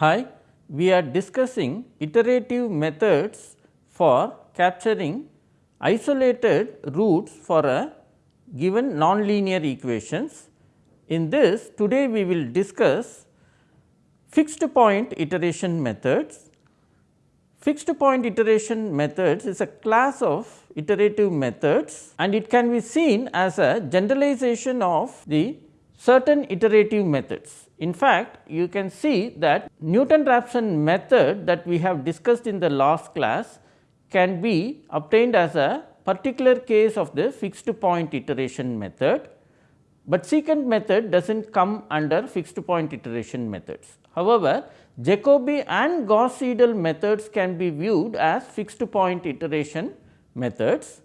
Hi, we are discussing iterative methods for capturing isolated roots for a given nonlinear equations. In this today we will discuss fixed point iteration methods. Fixed point iteration methods is a class of iterative methods and it can be seen as a generalization of the certain iterative methods. In fact, you can see that Newton-Raphson method that we have discussed in the last class can be obtained as a particular case of the fixed point iteration method, but secant method does not come under fixed point iteration methods. However, Jacobi and Gauss Seidel methods can be viewed as fixed point iteration methods.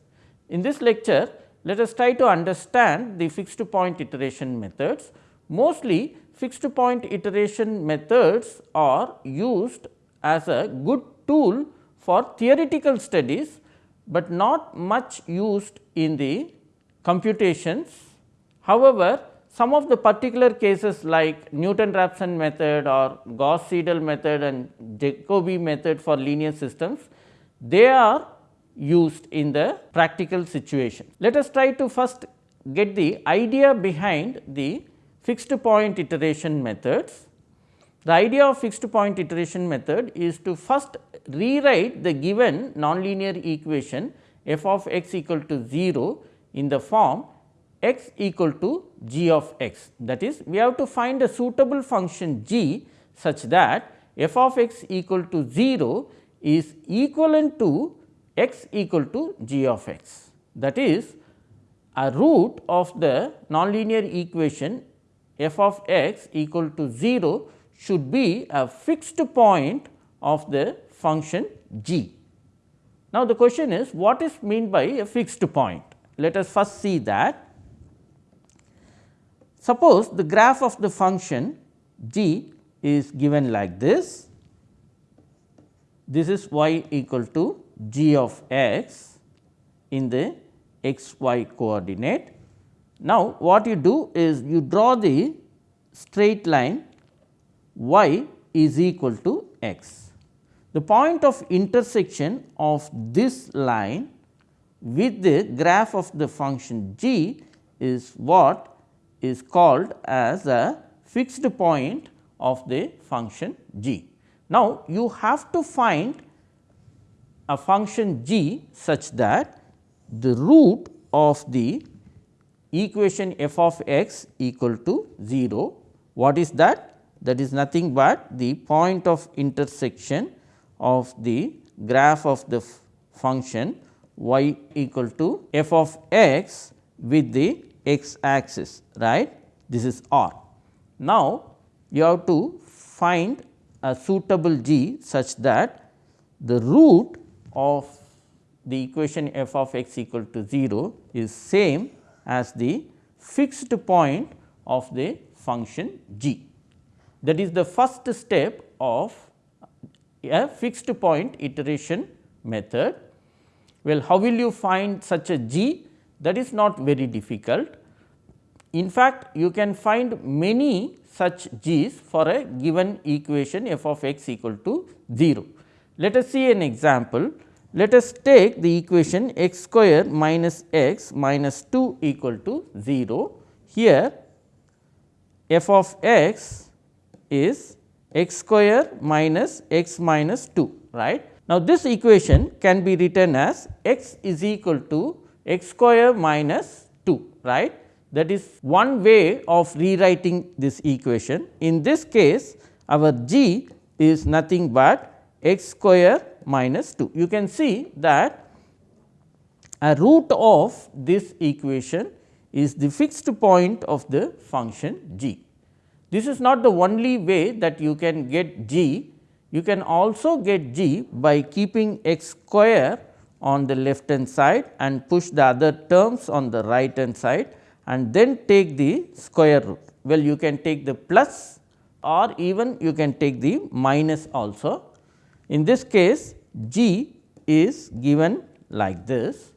In this lecture, let us try to understand the fixed point iteration methods. Mostly fixed point iteration methods are used as a good tool for theoretical studies, but not much used in the computations. However, some of the particular cases like Newton-Raphson method or Gauss-Seidel method and Jacobi method for linear systems, they are used in the practical situation. Let us try to first get the idea behind the fixed point iteration methods. The idea of fixed point iteration method is to first rewrite the given nonlinear equation f of x equal to 0 in the form x equal to g of x. That is we have to find a suitable function g such that f of x equal to 0 is equivalent to x equal to g of x. That is a root of the nonlinear equation f of x equal to 0 should be a fixed point of the function g. Now, the question is what is meant by a fixed point? Let us first see that. Suppose the graph of the function g is given like this. This is y equal to g of x in the x y coordinate. Now, what you do is you draw the straight line y is equal to x. The point of intersection of this line with the graph of the function g is what is called as a fixed point of the function g. Now, you have to find a function g such that the root of the equation f of x equal to 0. What is that? That is nothing but the point of intersection of the graph of the function y equal to f of x with the x axis right this is r. Now, you have to find a suitable g such that the root of the equation f of x equal to 0 is same as the fixed point of the function g. That is the first step of a fixed point iteration method. Well, how will you find such a g? That is not very difficult. In fact, you can find many such g's for a given equation f of x equal to 0. Let us see an example. Let us take the equation x square minus x minus 2 equal to 0. Here f of x is x square minus x minus 2 right. Now, this equation can be written as x is equal to x square minus 2 right. That is one way of rewriting this equation. In this case our g is nothing but x square minus 2. You can see that a root of this equation is the fixed point of the function g. This is not the only way that you can get g, you can also get g by keeping x square on the left hand side and push the other terms on the right hand side and then take the square root. Well, you can take the plus or even you can take the minus also in this case g is given like this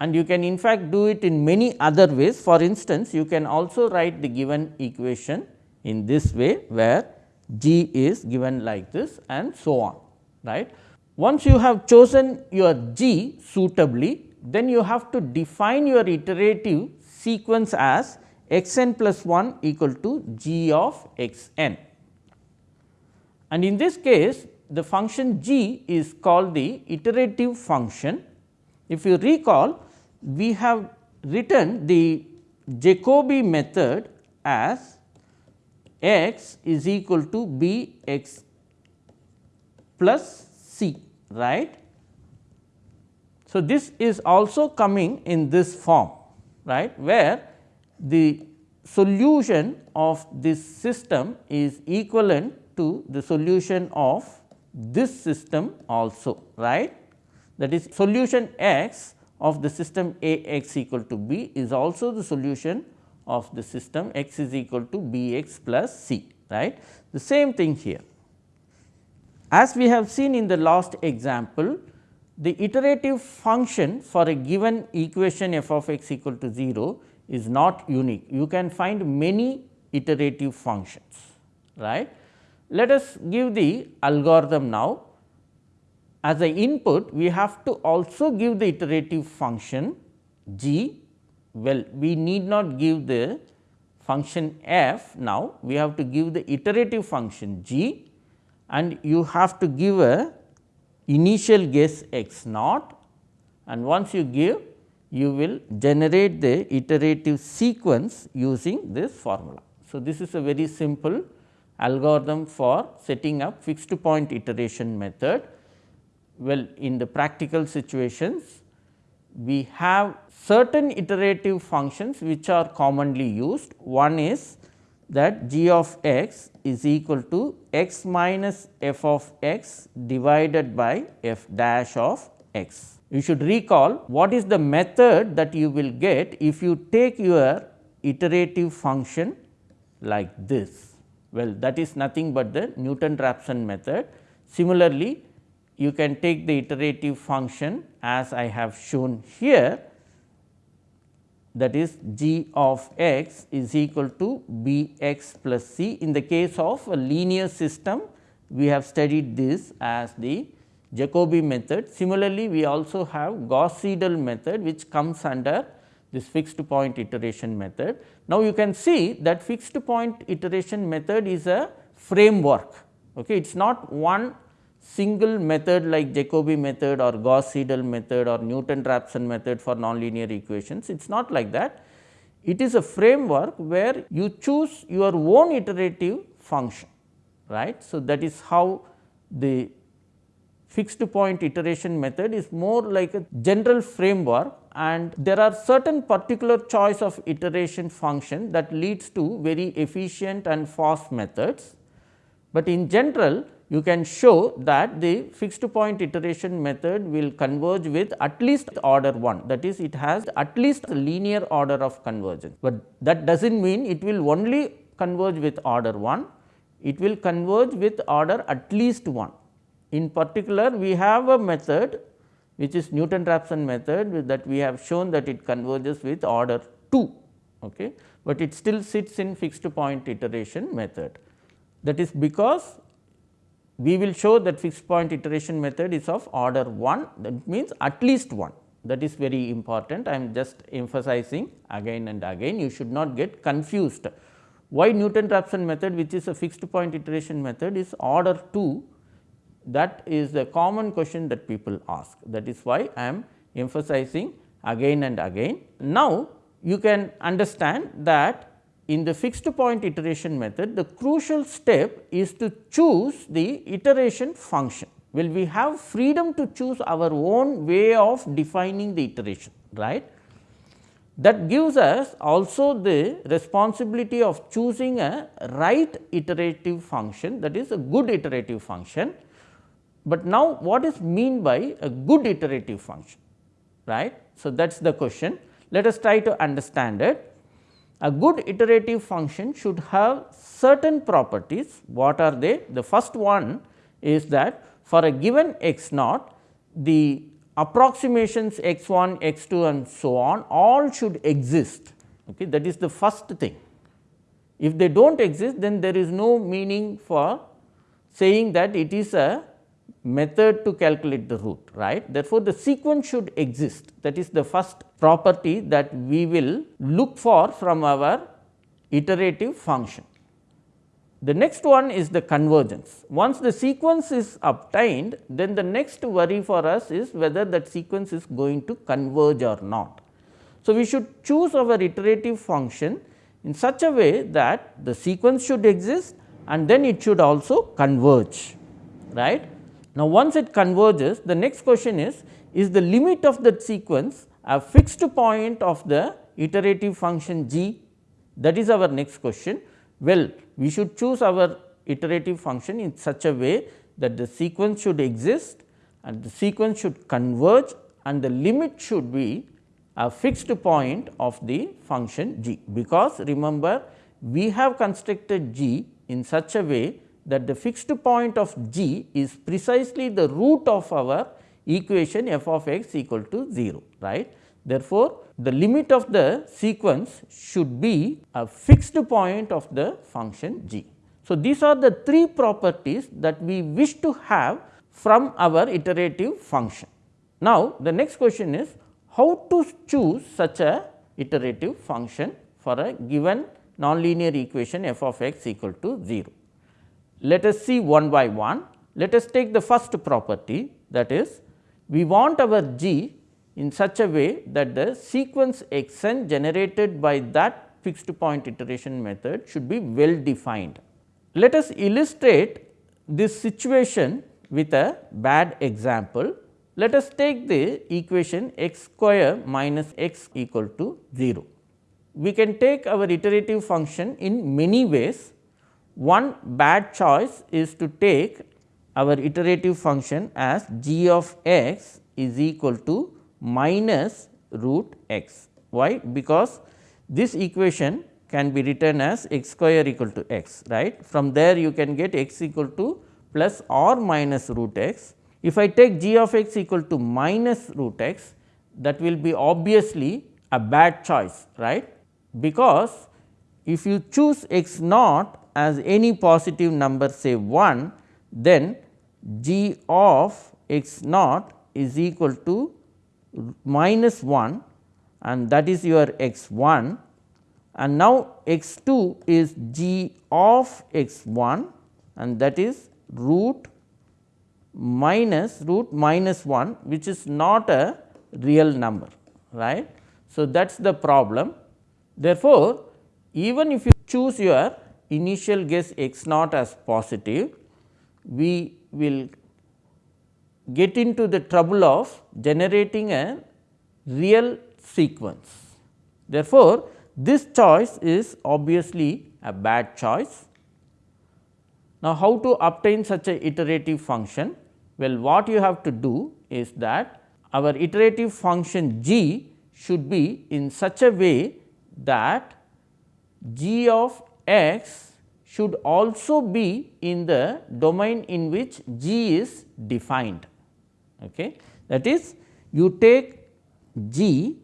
and you can in fact do it in many other ways. For instance, you can also write the given equation in this way where g is given like this and so on right. Once you have chosen your g suitably then you have to define your iterative sequence as x n plus 1 equal to g of x n. And in this case the function g is called the iterative function. If you recall we have written the Jacobi method as x is equal to b x plus c right. So, this is also coming in this form right where the solution of this system is equivalent to the solution of this system also right that is solution x of the system A x equal to b is also the solution of the system x is equal to b x plus c right. The same thing here. As we have seen in the last example, the iterative function for a given equation f of x equal to 0 is not unique. You can find many iterative functions right. Let us give the algorithm now. As a input, we have to also give the iterative function g. Well, we need not give the function f now, we have to give the iterative function g and you have to give a initial guess x naught and once you give you will generate the iterative sequence using this formula. So, this is a very simple algorithm for setting up fixed point iteration method. Well, in the practical situations, we have certain iterative functions which are commonly used. One is that g of x is equal to x minus f of x divided by f dash of x. You should recall what is the method that you will get if you take your iterative function like this. Well, that is nothing but the Newton Raphson method. Similarly, you can take the iterative function as I have shown here that is g of x is equal to b x plus c. In the case of a linear system, we have studied this as the Jacobi method. Similarly, we also have Gauss Seidel method which comes under this fixed point iteration method. Now, you can see that fixed point iteration method is a framework. Okay. It is not one single method like Jacobi method or Gauss Seidel method or Newton Raphson method for nonlinear equations. It is not like that. It is a framework where you choose your own iterative function right. So, that is how the fixed point iteration method is more like a general framework and there are certain particular choice of iteration function that leads to very efficient and fast methods. But in general you can show that the fixed point iteration method will converge with at least order 1 that is it has at least linear order of convergence, but that does not mean it will only converge with order 1, it will converge with order at least 1. In particular, we have a method which is Newton Raphson method that we have shown that it converges with order 2, okay, but it still sits in fixed point iteration method. That is because we will show that fixed point iteration method is of order 1 that means at least 1 that is very important. I am just emphasizing again and again you should not get confused. Why Newton Raphson method which is a fixed point iteration method is order 2 that is the common question that people ask. That is why I am emphasizing again and again. Now, you can understand that in the fixed point iteration method, the crucial step is to choose the iteration function. Well, we have freedom to choose our own way of defining the iteration, right. That gives us also the responsibility of choosing a right iterative function that is a good iterative function but now what is mean by a good iterative function, right. So, that is the question. Let us try to understand it. A good iterative function should have certain properties. What are they? The first one is that for a given x naught, the approximations x 1, x 2 and so on all should exist. Okay. That is the first thing. If they do not exist then there is no meaning for saying that it is a method to calculate the root right. Therefore, the sequence should exist that is the first property that we will look for from our iterative function. The next one is the convergence. Once the sequence is obtained, then the next worry for us is whether that sequence is going to converge or not. So, we should choose our iterative function in such a way that the sequence should exist and then it should also converge right. Now, once it converges the next question is, is the limit of that sequence a fixed point of the iterative function g that is our next question. Well, we should choose our iterative function in such a way that the sequence should exist and the sequence should converge and the limit should be a fixed point of the function g, because remember we have constructed g in such a way that the fixed point of g is precisely the root of our equation f of x equal to 0 right. Therefore, the limit of the sequence should be a fixed point of the function g. So, these are the three properties that we wish to have from our iterative function. Now, the next question is how to choose such a iterative function for a given nonlinear equation f of x equal to 0. Let us see one by one. Let us take the first property that is we want our g in such a way that the sequence x n generated by that fixed point iteration method should be well defined. Let us illustrate this situation with a bad example. Let us take the equation x square minus x equal to 0. We can take our iterative function in many ways. One bad choice is to take our iterative function as g of x is equal to minus root x. Why? Because this equation can be written as x square equal to x right. From there you can get x equal to plus or minus root x. If I take g of x equal to minus root x that will be obviously a bad choice right, because if you choose x naught as any positive number say 1 then g of x naught is equal to minus 1 and that is your x 1 and now x 2 is g of x 1 and that is root minus root minus 1 which is not a real number right. So, that is the problem. Therefore, even if you choose your initial guess x naught as positive, we will get into the trouble of generating a real sequence. Therefore, this choice is obviously a bad choice. Now, how to obtain such a iterative function? Well, what you have to do is that our iterative function g should be in such a way that g of x should also be in the domain in which g is defined. Okay. That is you take g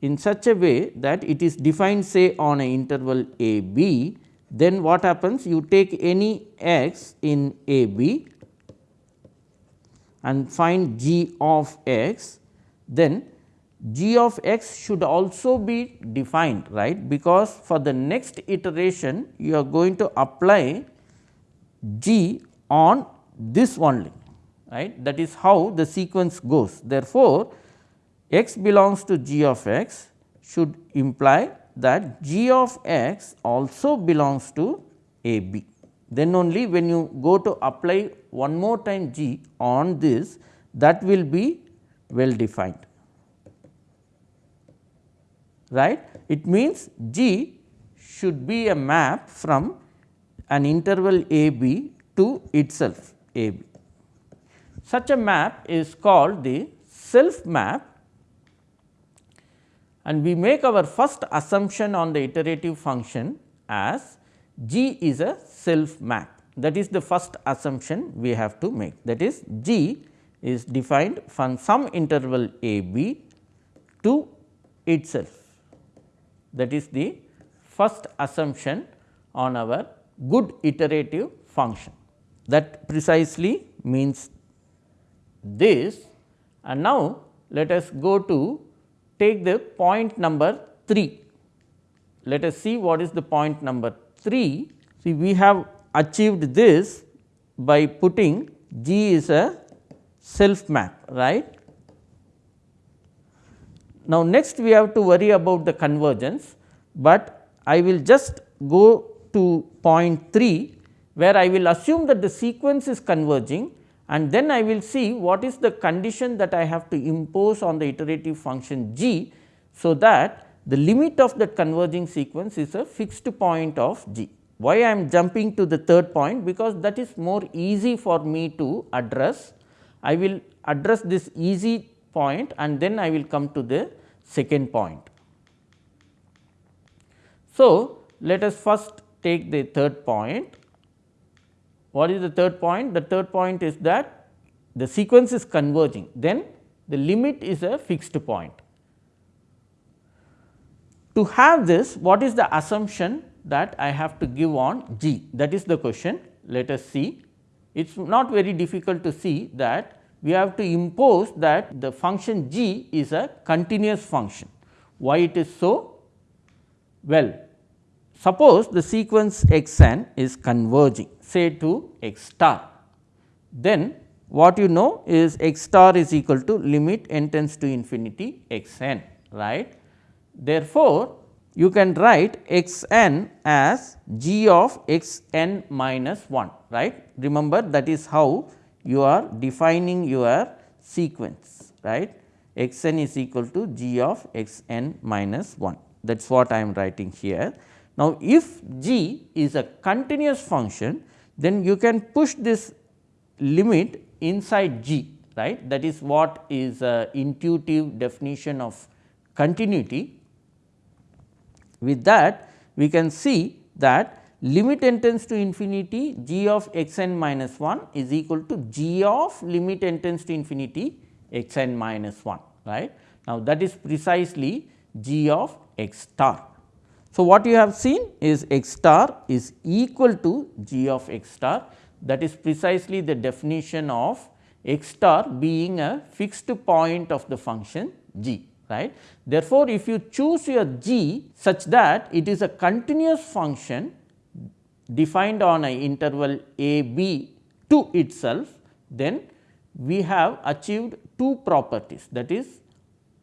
in such a way that it is defined say on a interval a b, then what happens you take any x in a b and find g of x, then g of x should also be defined right because for the next iteration you are going to apply g on this only right that is how the sequence goes. Therefore, x belongs to g of x should imply that g of x also belongs to a b. Then only when you go to apply one more time g on this that will be well defined right. It means g should be a map from an interval a b to itself a b. Such a map is called the self map and we make our first assumption on the iterative function as G is a self map that is the first assumption we have to make that is G is defined from some interval a b to itself that is the first assumption on our good iterative function that precisely means this and now let us go to take the point number 3. Let us see what is the point number 3. See we have achieved this by putting G is a self map right. Now, next we have to worry about the convergence, but I will just go to point 3 where I will assume that the sequence is converging and then I will see what is the condition that I have to impose on the iterative function g. So, that the limit of that converging sequence is a fixed point of g. Why I am jumping to the third point? Because that is more easy for me to address. I will address this easy point and then I will come to the second point. So, let us first take the third point what is the third point? The third point is that the sequence is converging, then the limit is a fixed point. To have this, what is the assumption that I have to give on g? That is the question. Let us see. It is not very difficult to see that we have to impose that the function g is a continuous function. Why it is so? Well, suppose the sequence x n is converging say to x star. Then what you know is x star is equal to limit n tends to infinity x n right. Therefore, you can write x n as g of x n minus 1 right. Remember that is how you are defining your sequence right x n is equal to g of x n minus 1 that is what I am writing here. Now, if g is a continuous function then you can push this limit inside G right that is what is a intuitive definition of continuity. With that we can see that limit n tends to infinity g of x n minus 1 is equal to g of limit n tends to infinity x n minus 1 right. Now, that is precisely g of x star. So, what you have seen is x star is equal to g of x star that is precisely the definition of x star being a fixed point of the function g right. Therefore, if you choose your g such that it is a continuous function defined on an interval a b to itself, then we have achieved two properties that is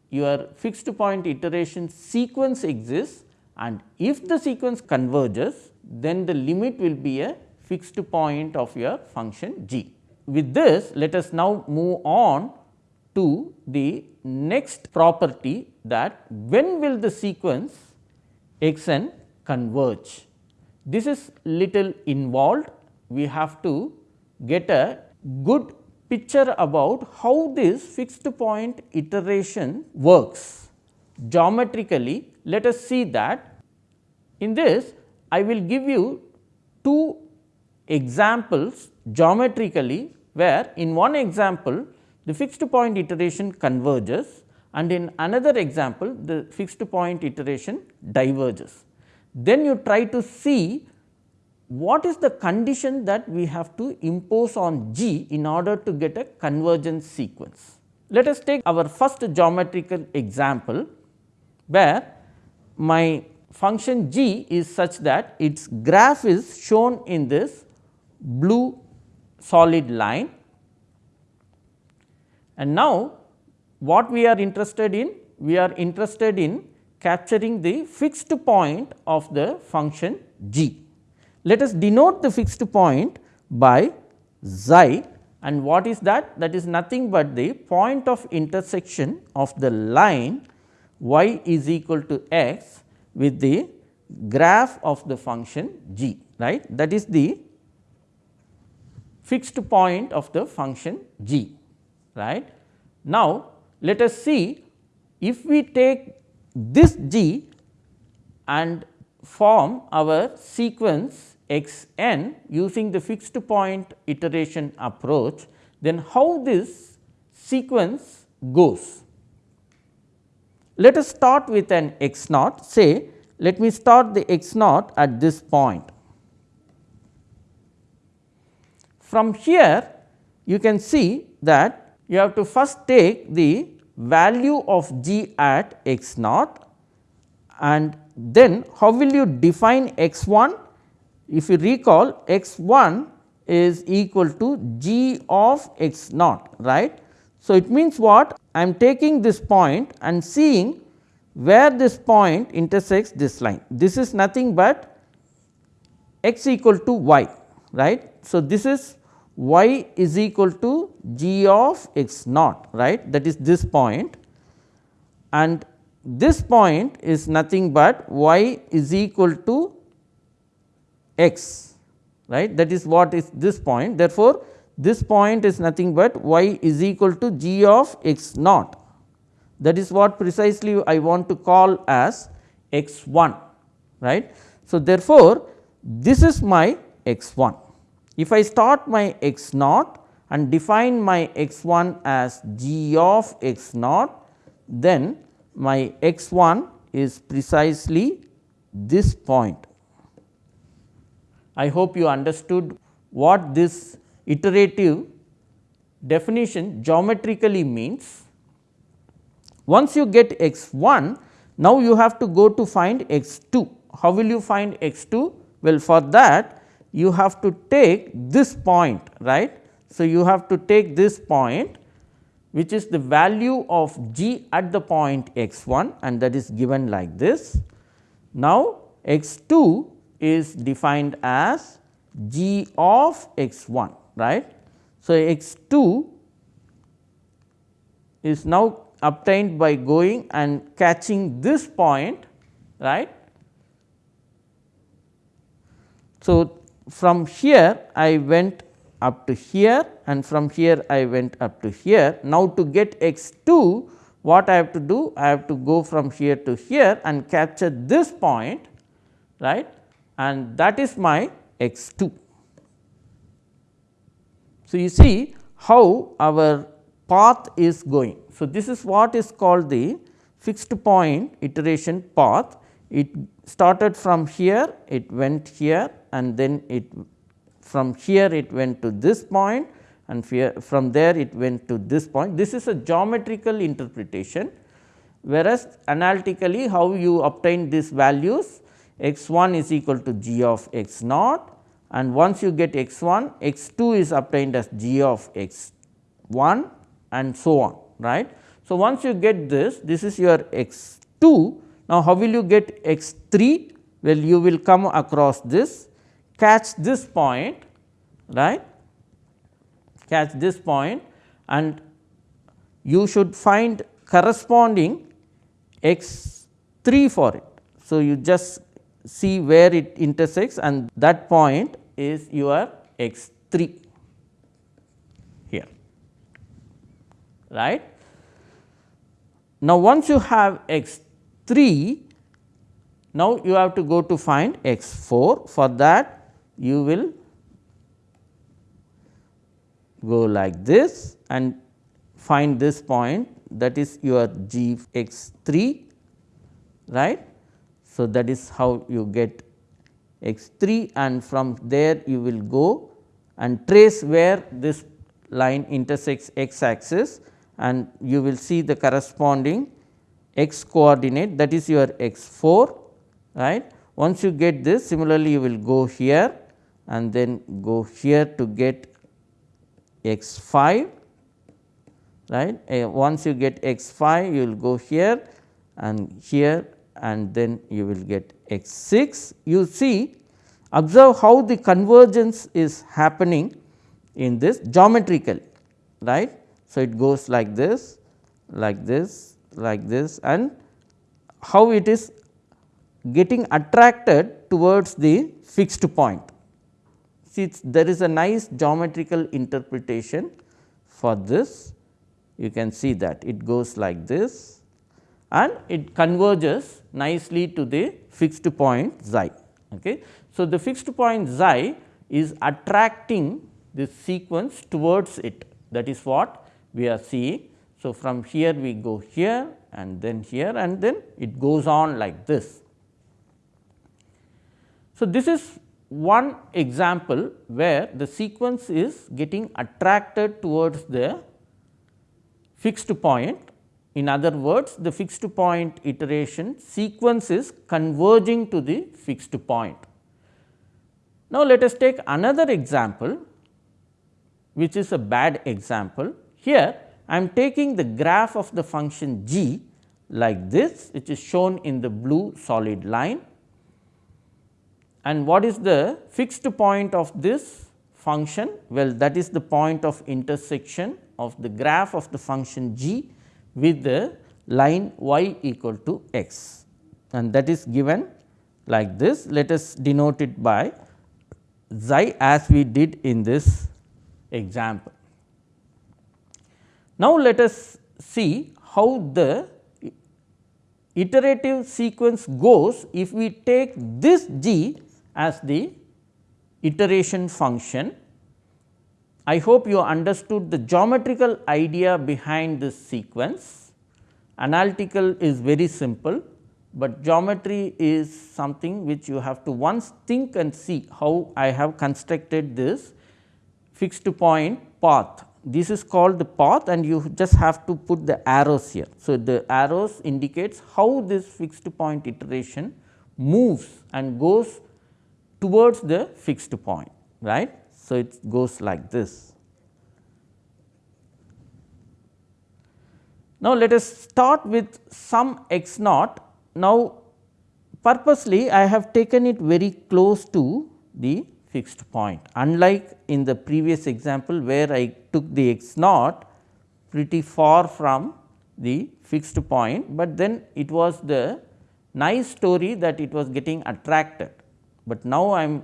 your fixed point iteration sequence exists and if the sequence converges then the limit will be a fixed point of your function g. With this let us now move on to the next property that when will the sequence x n converge. This is little involved we have to get a good picture about how this fixed point iteration works. Geometrically let us see that in this I will give you two examples geometrically where in one example the fixed point iteration converges and in another example the fixed point iteration diverges. Then you try to see what is the condition that we have to impose on G in order to get a convergence sequence. Let us take our first geometrical example where my function g is such that its graph is shown in this blue solid line. And now, what we are interested in? We are interested in capturing the fixed point of the function g. Let us denote the fixed point by xi and what is that? That is nothing but the point of intersection of the line y is equal to x with the graph of the function g right that is the fixed point of the function g right. Now, let us see if we take this g and form our sequence x n using the fixed point iteration approach, then how this sequence goes. Let us start with an x naught say let me start the x naught at this point. From here you can see that you have to first take the value of g at x naught and then how will you define x 1? If you recall x 1 is equal to g of x naught right. So, it means what I am taking this point and seeing where this point intersects this line. This is nothing but x equal to y right. So, this is y is equal to g of x naught right? That is this point. And this point is nothing but y is equal to x right? That is what is this point. Therefore, this point is nothing but y is equal to g of x naught. That is what precisely I want to call as x 1 right. So, therefore, this is my x 1 if I start my x naught and define my x 1 as g of x naught then my x 1 is precisely this point. I hope you understood what this iterative definition geometrically means. Once you get x 1, now you have to go to find x 2. How will you find x 2? Well, for that you have to take this point right. So, you have to take this point which is the value of g at the point x 1 and that is given like this. Now, x 2 is defined as g of x 1 right. So, x 2 is now obtained by going and catching this point right. So, from here I went up to here and from here I went up to here. Now, to get x 2 what I have to do? I have to go from here to here and capture this point right and that is my x 2. So, you see how our path is going. So, this is what is called the fixed point iteration path. It started from here, it went here and then it from here it went to this point and from there it went to this point. This is a geometrical interpretation, whereas analytically how you obtain these values x 1 is equal to g of x naught and once you get x 1 x 2 is obtained as g of x 1 and so on right. So, once you get this this is your x 2 now how will you get x 3 well you will come across this catch this point right catch this point and you should find corresponding x 3 for it. So, you just see where it intersects and that point is your x 3 here right. Now, once you have x 3 now you have to go to find x 4 for that you will go like this and find this point that is your g x 3 right. So, that is how you get x 3 and from there you will go and trace where this line intersects x axis and you will see the corresponding x coordinate that is your x 4 right. Once you get this similarly you will go here and then go here to get x 5 right. Uh, once you get x 5 you will go here and here and then you will get x 6. You see observe how the convergence is happening in this geometrically right. So, it goes like this like this like this and how it is getting attracted towards the fixed point see there is a nice geometrical interpretation for this you can see that it goes like this and it converges nicely to the fixed point xi. Okay. So, the fixed point xi is attracting this sequence towards it that is what we are seeing. So, from here we go here and then here and then it goes on like this. So, this is one example where the sequence is getting attracted towards the fixed point. In other words, the fixed point iteration sequence is converging to the fixed point. Now, let us take another example which is a bad example. Here I am taking the graph of the function g like this which is shown in the blue solid line and what is the fixed point of this function? Well, that is the point of intersection of the graph of the function g with the line y equal to x and that is given like this. Let us denote it by xi as we did in this example. Now, let us see how the iterative sequence goes if we take this g as the iteration function. I hope you understood the geometrical idea behind this sequence. Analytical is very simple, but geometry is something which you have to once think and see how I have constructed this fixed point path. This is called the path and you just have to put the arrows here. So, the arrows indicates how this fixed point iteration moves and goes towards the fixed point right. So, it goes like this. Now, let us start with some x naught. Now, purposely I have taken it very close to the fixed point. Unlike in the previous example where I took the x naught pretty far from the fixed point, but then it was the nice story that it was getting attracted but now I am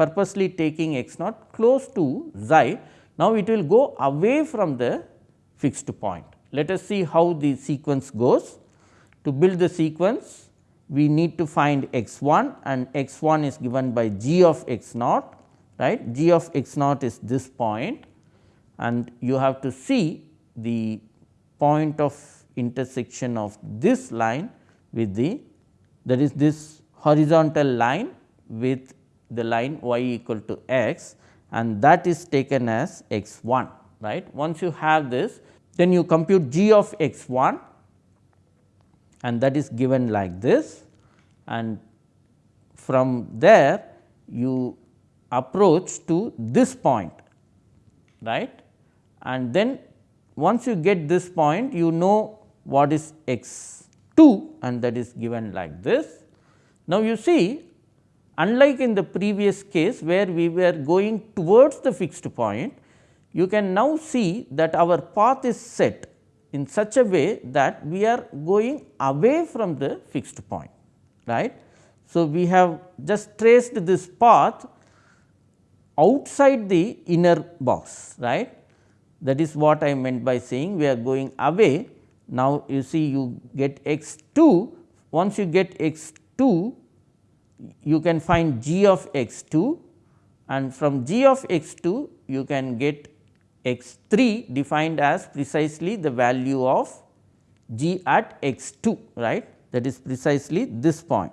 purposely taking x naught close to xi. Now, it will go away from the fixed point. Let us see how the sequence goes. To build the sequence, we need to find x 1 and x 1 is given by g of x naught right g of x naught is this point and you have to see the point of intersection of this line with the that is this horizontal line with the line y equal to x and that is taken as x 1 right. Once you have this then you compute g of x 1 and that is given like this and from there you approach to this point right and then once you get this point you know what is x 2 and that is given like this. Now, you see Unlike in the previous case where we were going towards the fixed point, you can now see that our path is set in such a way that we are going away from the fixed point. right? So, we have just traced this path outside the inner box right. That is what I meant by saying we are going away. Now, you see you get x 2 once you get x 2 you can find g of x 2 and from g of x 2 you can get x 3 defined as precisely the value of g at x 2 right? That is precisely this point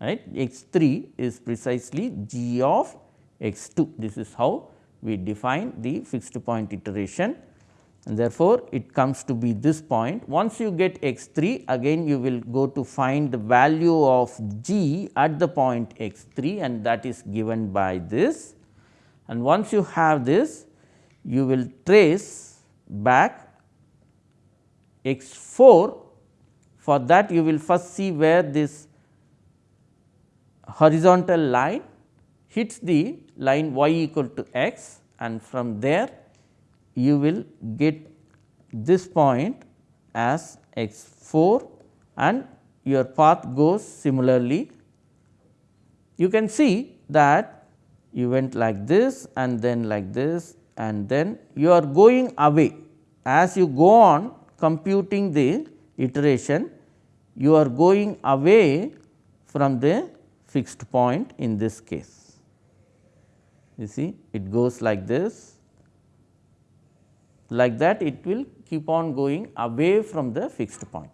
right? x 3 is precisely g of x 2 this is how we define the fixed point iteration and therefore, it comes to be this point. Once you get x 3 again you will go to find the value of g at the point x 3 and that is given by this. And once you have this you will trace back x 4 for that you will first see where this horizontal line hits the line y equal to x and from there you will get this point as x 4 and your path goes similarly. You can see that you went like this and then like this and then you are going away as you go on computing the iteration you are going away from the fixed point in this case. You see it goes like this like that it will keep on going away from the fixed point.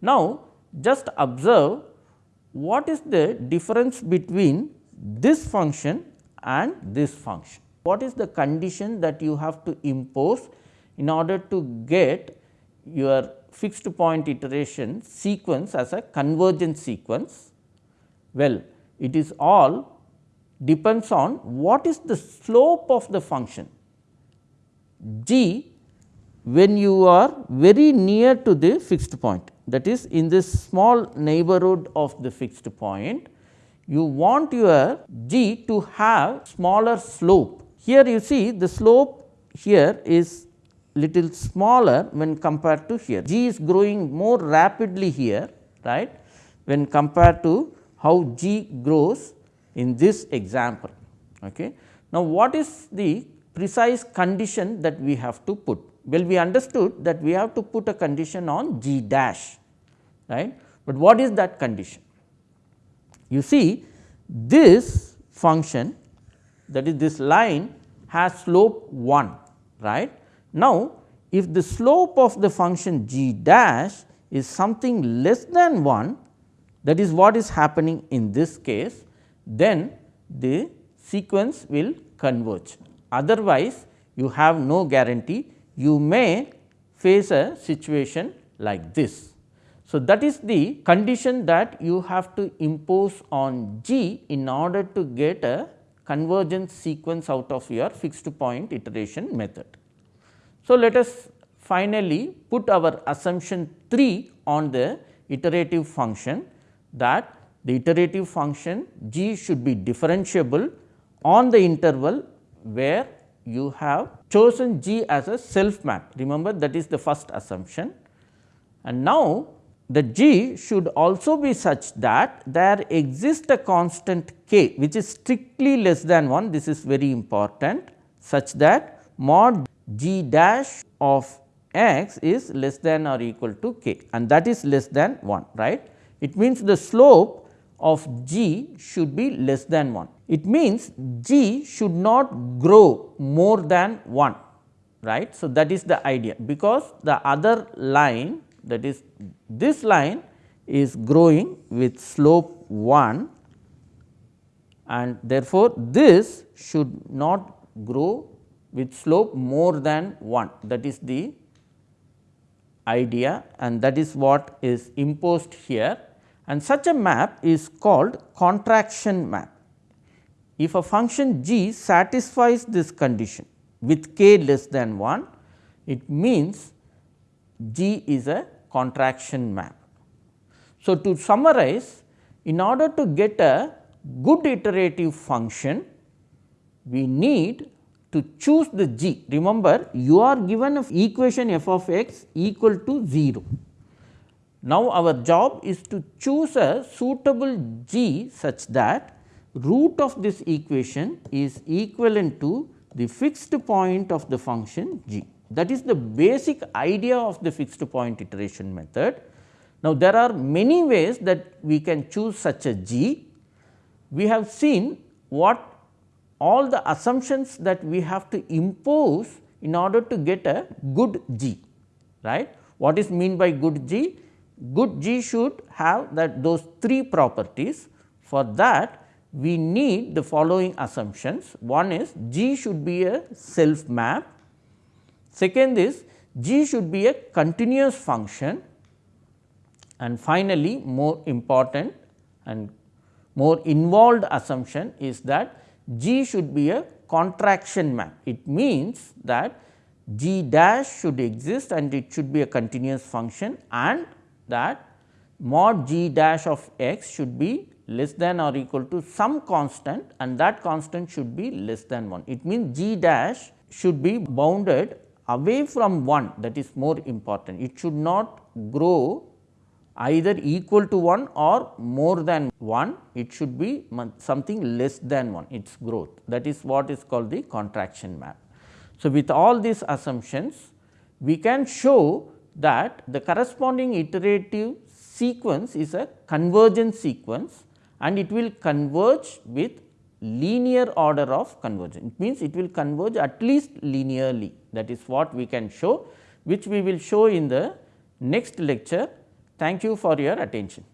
Now, just observe what is the difference between this function and this function? What is the condition that you have to impose in order to get your fixed point iteration sequence as a convergent sequence? Well, it is all depends on what is the slope of the function g when you are very near to the fixed point that is in this small neighborhood of the fixed point you want your g to have smaller slope. Here you see the slope here is little smaller when compared to here. G is growing more rapidly here right when compared to how G grows in this example. Okay. Now, what is the precise condition that we have to put? Well, we understood that we have to put a condition on G dash, right. But what is that condition? You see this function that is this line has slope 1, right. Now, if the slope of the function g dash is something less than 1 that is what is happening in this case, then the sequence will converge. Otherwise, you have no guarantee you may face a situation like this. So, that is the condition that you have to impose on G in order to get a convergence sequence out of your fixed point iteration method. So, let us finally put our assumption 3 on the iterative function that the iterative function G should be differentiable on the interval where you have chosen G as a self map. Remember that is the first assumption. And now, the G should also be such that there exists a constant k which is strictly less than 1 this is very important such that mod G dash of x is less than or equal to k and that is less than 1 right. It means the slope of G should be less than 1. It means G should not grow more than 1 right. So, that is the idea because the other line that is this line is growing with slope 1 and therefore, this should not grow with slope more than 1 that is the idea and that is what is imposed here and such a map is called contraction map. If a function g satisfies this condition with k less than 1, it means g is a contraction map. So, to summarize in order to get a good iterative function, we need to choose the g. Remember you are given equation f of x equal to 0. Now, our job is to choose a suitable g such that root of this equation is equivalent to the fixed point of the function g. That is the basic idea of the fixed point iteration method. Now, there are many ways that we can choose such a g. We have seen what all the assumptions that we have to impose in order to get a good g, right. What is mean by good g? Good g should have that those three properties. For that we need the following assumptions. One is g should be a self map Second is g should be a continuous function and finally, more important and more involved assumption is that g should be a contraction map. It means that g dash should exist and it should be a continuous function and that mod g dash of x should be less than or equal to some constant and that constant should be less than 1. It means g dash should be bounded away from 1 that is more important. It should not grow either equal to 1 or more than 1, it should be something less than 1 its growth that is what is called the contraction map. So, with all these assumptions we can show that the corresponding iterative sequence is a convergent sequence and it will converge with linear order of convergence. It means, it will converge at least linearly that is what we can show which we will show in the next lecture. Thank you for your attention.